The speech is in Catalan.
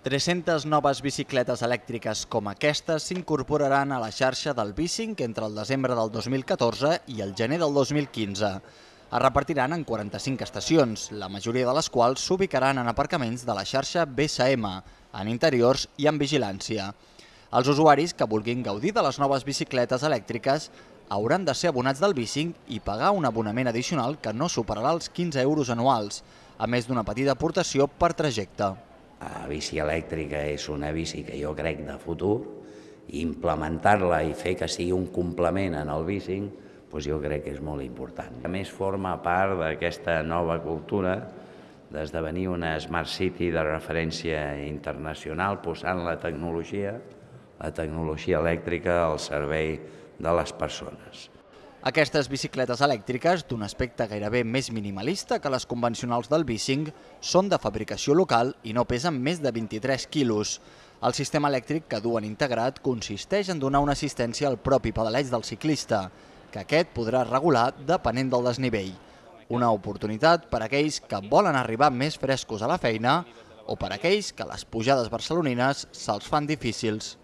300 noves bicicletes elèctriques com aquestes s'incorporaran a la xarxa del Bicing entre el desembre del 2014 i el gener del 2015. Es repartiran en 45 estacions, la majoria de les quals s'ubicaran en aparcaments de la xarxa BSM, en interiors i en vigilància. Els usuaris que vulguin gaudir de les noves bicicletes elèctriques hauran de ser abonats del Bicing i pagar un abonament addicional que no superarà els 15 euros anuals, a més d'una petita aportació per trajecte. La bici elèctrica és una bici que jo crec de futur i implementar-la i fer que sigui un complement en el bicing, doncs jo crec que és molt important. A més, forma part d'aquesta nova cultura d'esdevenir una Smart City de referència internacional, posant la tecnologia, la tecnologia elèctrica al servei de les persones. Aquestes bicicletes elèctriques, d'un aspecte gairebé més minimalista que les convencionals del bicing, són de fabricació local i no pesen més de 23 quilos. El sistema elèctric que duen integrat consisteix en donar una assistència al propi pedaleig del ciclista, que aquest podrà regular depenent del desnivell. Una oportunitat per a aquells que volen arribar més frescos a la feina o per a aquells que les pujades barcelonines se'ls fan difícils.